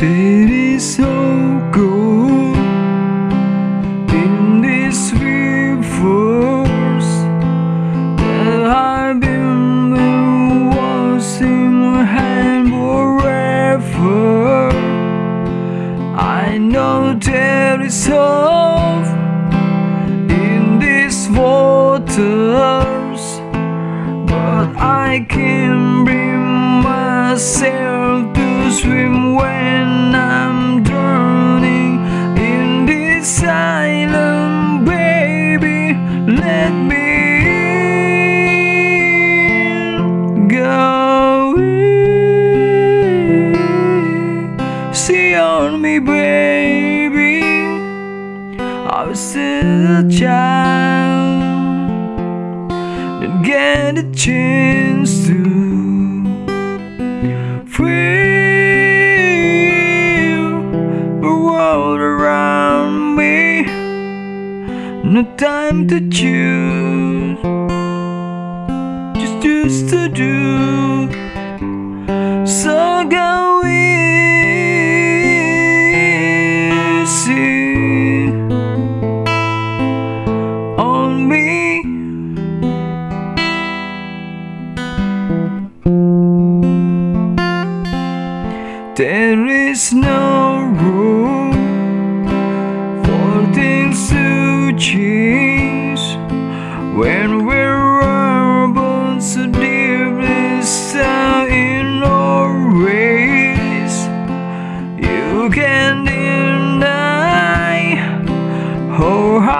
That is so good in this reverse that I've been the in my hand forever. I know there is hope in these waters, but I can't bring myself to swim when On me, baby. I was still a child, didn't get a chance to feel the world around me. No time to choose,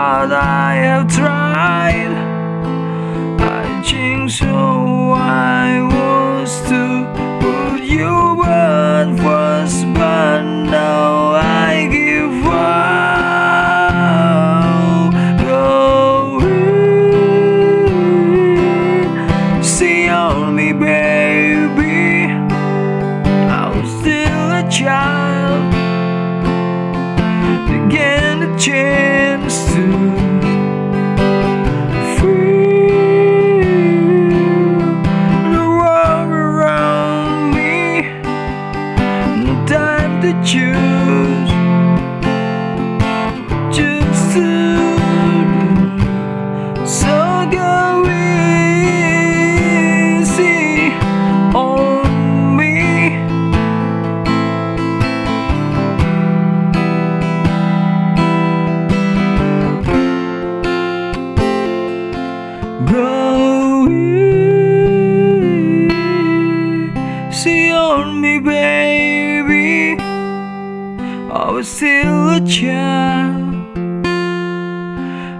how I have tried. I changed so I was to put you but was but now I give up. Go see on me, baby. I was still a child, again a chance baby. I was still a child.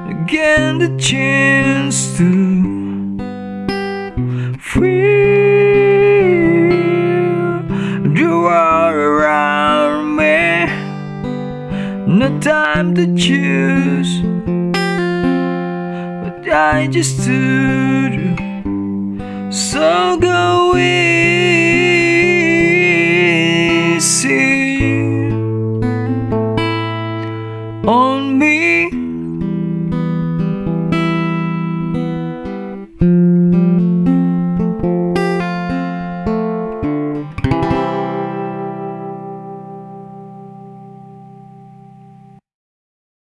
Again, the chance to feel the world around me. No time to choose. But I just do. So go in. me.